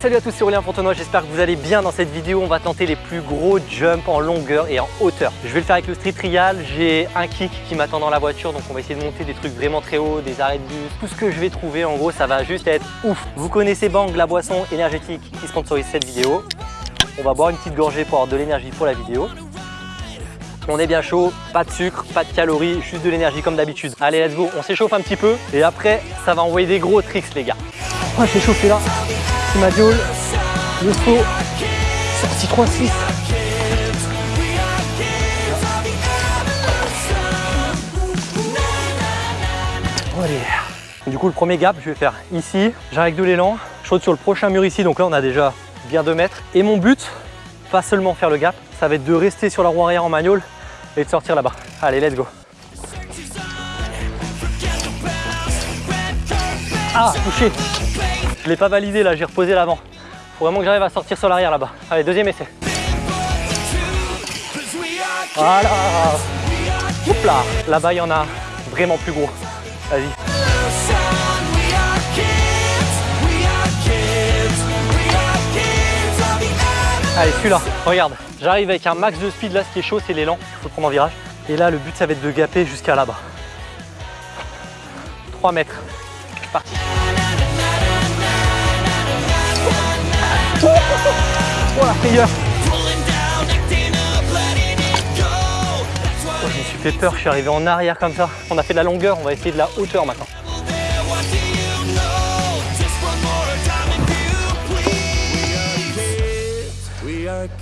Salut à tous, c'est Aurélien Fontenoy, j'espère que vous allez bien dans cette vidéo. On va tenter les plus gros jumps en longueur et en hauteur. Je vais le faire avec le street trial, j'ai un kick qui m'attend dans la voiture, donc on va essayer de monter des trucs vraiment très hauts, des arrêts de bus, tout ce que je vais trouver. En gros, ça va juste être ouf. Vous connaissez Bang, la boisson énergétique qui sponsorise cette vidéo. On va boire une petite gorgée pour avoir de l'énergie pour la vidéo. On est bien chaud, pas de sucre, pas de calories, juste de l'énergie comme d'habitude. Allez, let's go, on s'échauffe un petit peu et après, ça va envoyer des gros tricks, les gars. On va s'échauffer là. C'est ma diole, le faux, sorti 3-6. Allez. Du coup, le premier gap, je vais faire ici. J'arrête de l'élan, je saute sur le prochain mur ici. Donc là, on a déjà bien 2 mètres. Et mon but, pas seulement faire le gap, ça va être de rester sur la roue arrière en manual et de sortir là-bas. Allez, let's go. Ah, touché Je l'ai pas validé là, j'ai reposé l'avant. Faut vraiment que j'arrive à sortir sur l'arrière là-bas. Allez, deuxième essai. Voilà Oups là Là-bas, il y en a vraiment plus gros. Vas-y. Allez, celui-là, regarde. J'arrive avec un max de speed là, ce qui est chaud, c'est l'élan. Il faut prendre en virage. Et là, le but, ça va être de gaper jusqu'à là-bas. 3 mètres. Parti. Oh la oh, Je me suis fait peur, je suis arrivé en arrière comme ça. On a fait de la longueur, on va essayer de la hauteur maintenant.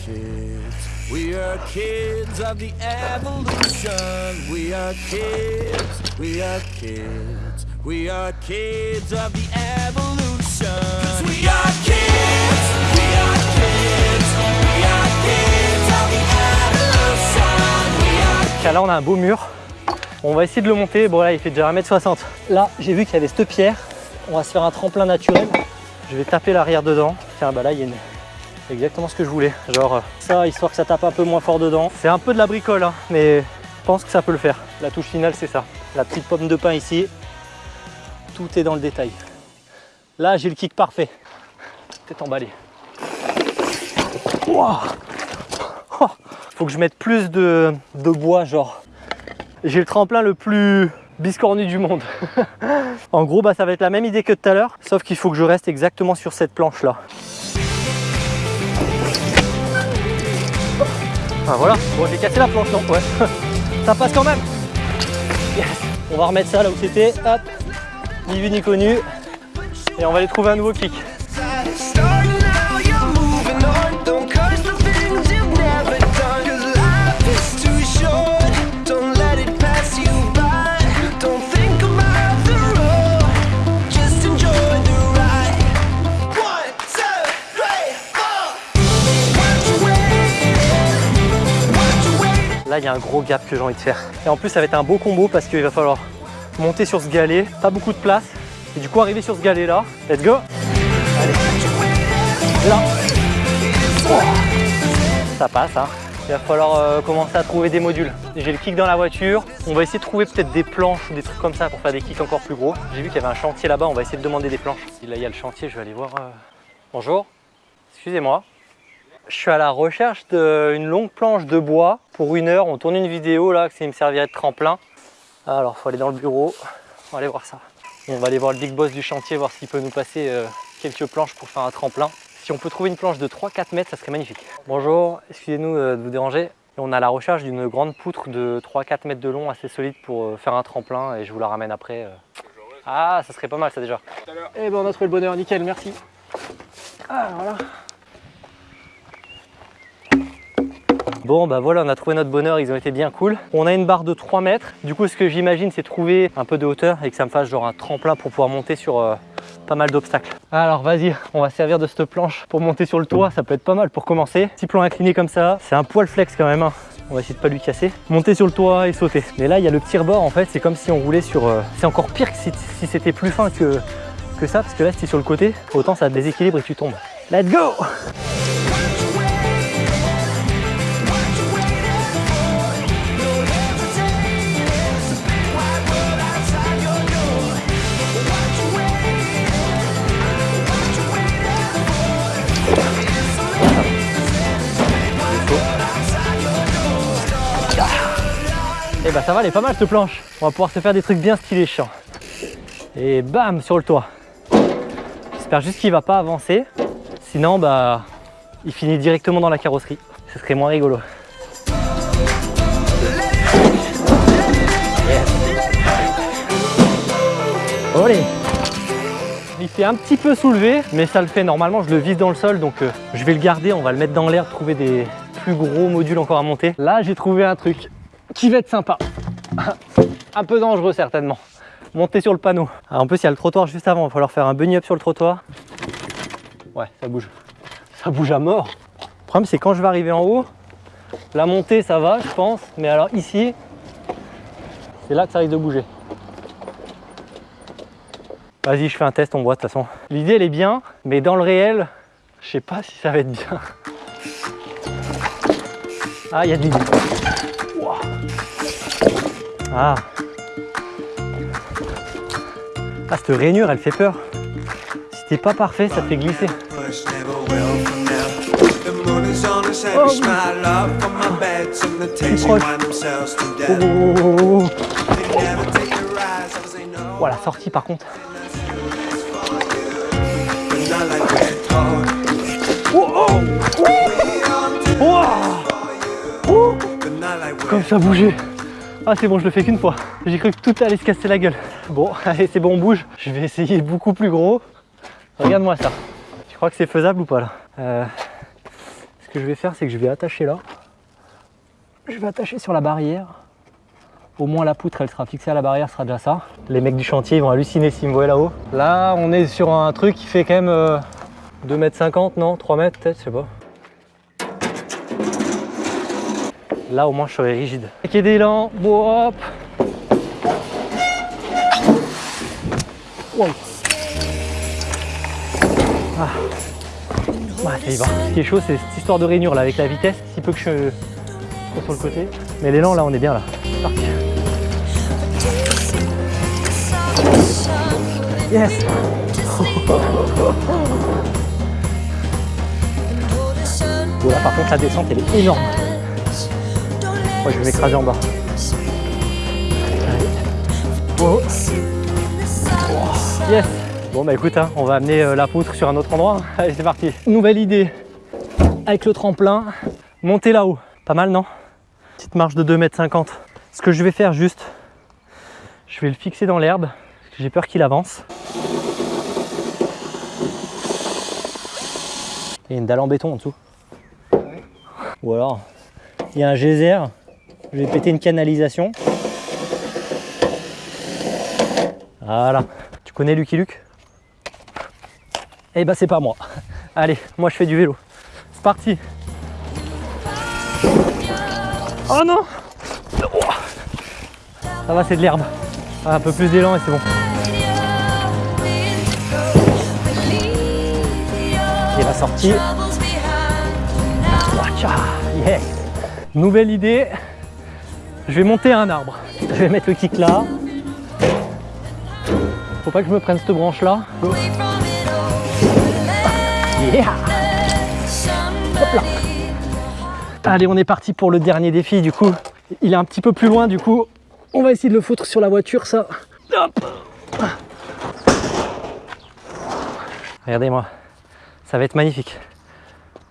Kids. We are kids of the evolution. We are kids. We are kids. We are kids of the evolution. Cause we are kids. We are kids. We are kids of the evolution. We are Là, on a un beau mur. On va essayer de le monter. Bon, là, il fait déjà 1m60. Là, j'ai vu qu'il y avait cette pierre. On va se faire un tremplin naturel. Je vais taper l'arrière dedans. Tiens, bah là, il y a une, exactement ce que je voulais. Genre ça, histoire que ça tape un peu moins fort dedans. C'est un peu de la bricole, hein, mais je pense que ça peut le faire. La touche finale, c'est ça. La petite pomme de pain ici. Tout est dans le détail. Là, j'ai le kick parfait. Peut-être emballé. Oh. Faut que je mette plus de, de bois, genre. J'ai le tremplin le plus biscornu du monde. en gros, bah, ça va être la même idée que tout à l'heure, sauf qu'il faut que je reste exactement sur cette planche-là. Ah voilà, bon j'ai cassé la planche non Ouais, ça passe quand même. On va remettre ça là où c'était, hop, ni vu ni connu, et on va aller trouver un nouveau kick. Il y a un gros gap que j'ai envie de faire. Et en plus, ça va être un beau combo parce qu'il va falloir monter sur ce galet. Pas beaucoup de place. Et du coup, arriver sur ce galet là. Let's go Allez. Là. Ça passe, hein. Il va falloir euh, commencer à trouver des modules. J'ai le kick dans la voiture. On va essayer de trouver peut-être des planches ou des trucs comme ça pour faire des kicks encore plus gros. J'ai vu qu'il y avait un chantier là-bas. On va essayer de demander des planches. Là, il y a le chantier. Je vais aller voir. Euh. Bonjour. Excusez-moi. Je suis à la recherche d'une longue planche de bois pour une heure. On tourne une vidéo là, que ça me servirait de tremplin. Alors, il faut aller dans le bureau. On va aller voir ça. On va aller voir le big boss du chantier, voir s'il peut nous passer euh, quelques planches pour faire un tremplin. Si on peut trouver une planche de 3-4 mètres, ça serait magnifique. Bonjour, excusez-nous euh, de vous déranger. On a la recherche d'une grande poutre de 3-4 mètres de long, assez solide pour euh, faire un tremplin et je vous la ramène après. Ah, ça serait pas mal ça déjà. Eh ben on a trouvé le bonheur, nickel, merci. Ah, voilà. Bon bah voilà on a trouvé notre bonheur, ils ont été bien cool. On a une barre de 3 mètres. Du coup ce que j'imagine c'est trouver un peu de hauteur et que ça me fasse genre un tremplin pour pouvoir monter sur euh, pas mal d'obstacles. Alors vas-y, on va servir de cette planche pour monter sur le toit, ça peut être pas mal pour commencer. Petit plan incliné comme ça, c'est un poil flex quand même. Hein. On va essayer de pas lui casser. Monter sur le toit et sauter. Mais là il y a le petit rebord en fait, c'est comme si on roulait sur... Euh, c'est encore pire que si, c'était plus fin que, que ça, parce que là si sur le côté, autant ça déséquilibre et tu tombes. Let's go bah ça va, elle est pas mal cette planche. On va pouvoir se faire des trucs bien stylés chiants. Et bam, sur le toit. J'espère juste qu'il va pas avancer. Sinon, bah, il finit directement dans la carrosserie. Ce serait moins rigolo. Allez Il fait un petit peu soulevé, mais ça le fait. Normalement, je le vise dans le sol, donc euh, je vais le garder. On va le mettre dans l'air, trouver des plus gros modules encore à monter. Là, j'ai trouvé un truc qui va être sympa. un peu dangereux, certainement. Monter sur le panneau. Alors, en plus, il y a le trottoir juste avant. Il va falloir faire un bunny up sur le trottoir. Ouais, ça bouge. Ça bouge à mort. Le problème, c'est quand je vais arriver en haut, la montée, ça va, je pense. Mais alors ici, c'est là que ça risque de bouger. Vas-y, je fais un test, on voit de toute façon. L'idée, elle est bien, mais dans le réel, je sais pas si ça va être bien. Ah, il y a de l'idée. Ah. Ah, cette rainure, elle fait peur. Si t'es pas parfait, ça fait glisser. Oh, Oh, la sortie par contre. Oh, oh, Comme ça bougeait. Ah c'est bon, je le fais qu'une fois. J'ai cru que tout allait se casser la gueule. Bon, allez, c'est bon, on bouge. Je vais essayer beaucoup plus gros. Regarde-moi ça. Tu crois que c'est faisable ou pas là euh, Ce que je vais faire, c'est que je vais attacher là. Je vais attacher sur la barrière. Au moins la poutre, elle sera fixée à la barrière, sera déjà ça. Les mecs du chantier, ils vont halluciner s'ils me voient là-haut. Là, on est sur un truc qui fait quand même 2m50, euh, non 3 mètres peut-être, je sais pas. Là, au moins, je serai rigide. Ok, d'élan, hop wow. Ah. ça y va. Ce qui est chaud, c'est cette histoire de rainure là avec la vitesse. Si peu que je sois sur le côté. Mais l'élan, là, on est bien là. Yes Voilà, par contre, la descente, elle est énorme. Moi, je vais m'écraser en bas. Yes Bon bah écoute, hein, on va amener euh, la poutre sur un autre endroit. Allez, c'est parti. Nouvelle idée. Avec le tremplin, monter là-haut. Pas mal, non? Petite marche de 2,50 m. Ce que je vais faire juste, je vais le fixer dans l'herbe, parce que j'ai peur qu'il avance. Il y a une dalle en béton en dessous. Ou alors, il y a un geyser je vais péter une canalisation. Voilà. Tu connais Lucky Luke? Eh ben c'est pas moi. Allez, moi je fais du vélo. C'est parti. Oh non Ça va, c'est de l'herbe. Un peu plus d'élan et c'est bon. Et la sortie. Yes Nouvelle idée, je vais monter un arbre. Je vais mettre le kick là. Faut pas que je me prenne cette branche là. Yeah Hop là Allez, on est parti pour le dernier défi. Du coup, il est un petit peu plus loin. Du coup, on va essayer de le foutre sur la voiture, ça. Regardez-moi, ça va être magnifique.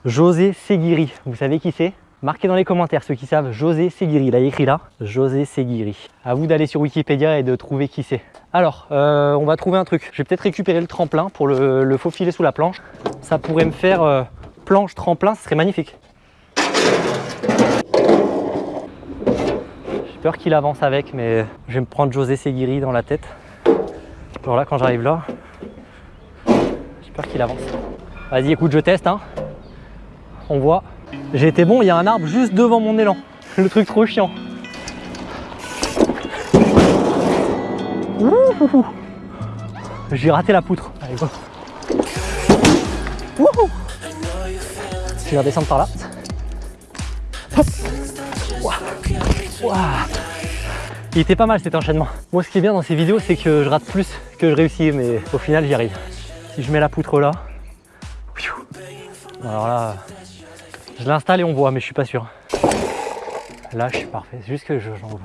José Seguiri, vous savez qui c'est? Marquez dans les commentaires ceux qui savent José Seguiri, il a écrit là, José Seguiri. À vous d'aller sur Wikipédia et de trouver qui c'est. Alors, euh, on va trouver un truc. Je vais peut-être récupérer le tremplin pour le, faufiler sous la planche. Ça pourrait me faire euh, planche tremplin, ce serait magnifique. J'ai peur qu'il avance avec, mais je vais me prendre José Seguiri dans la tête. Genre là, quand j'arrive là, j'ai peur qu'il avance. Vas-y, écoute, je teste. Hein. On voit. J'ai été bon, il y a un arbre juste devant mon élan. Le truc trop chiant. J'ai raté la poutre. Allez, go. Je vais redescendre par là. Il était pas mal cet enchaînement. Moi, ce qui est bien dans ces vidéos, c'est que je rate plus que je réussis, mais au final, j'y arrive. Si je mets la poutre là, alors là, je l'installe et on voit, mais je suis pas sûr. lâche, parfait. C'est juste que je j'en vois.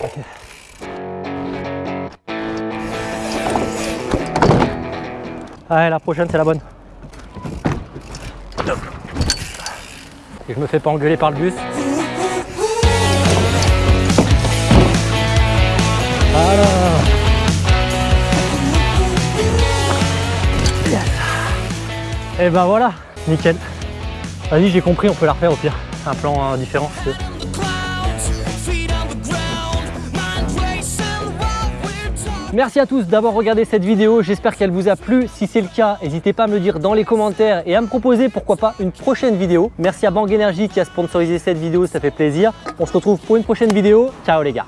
Ok. Allez, la prochaine, c'est la bonne. Et je me fais pas engueuler par le bus. Et ben voilà, nickel. Vas-y, j'ai compris, on peut la refaire au pire. Un plan euh, différent. Merci à tous d'avoir regardé cette vidéo, j'espère qu'elle vous a plu. Si c'est le cas, n'hésitez pas à me le dire dans les commentaires et à me proposer pourquoi pas une prochaine vidéo. Merci à Bang Energy qui a sponsorisé cette vidéo, ça fait plaisir. On se retrouve pour une prochaine vidéo. Ciao les gars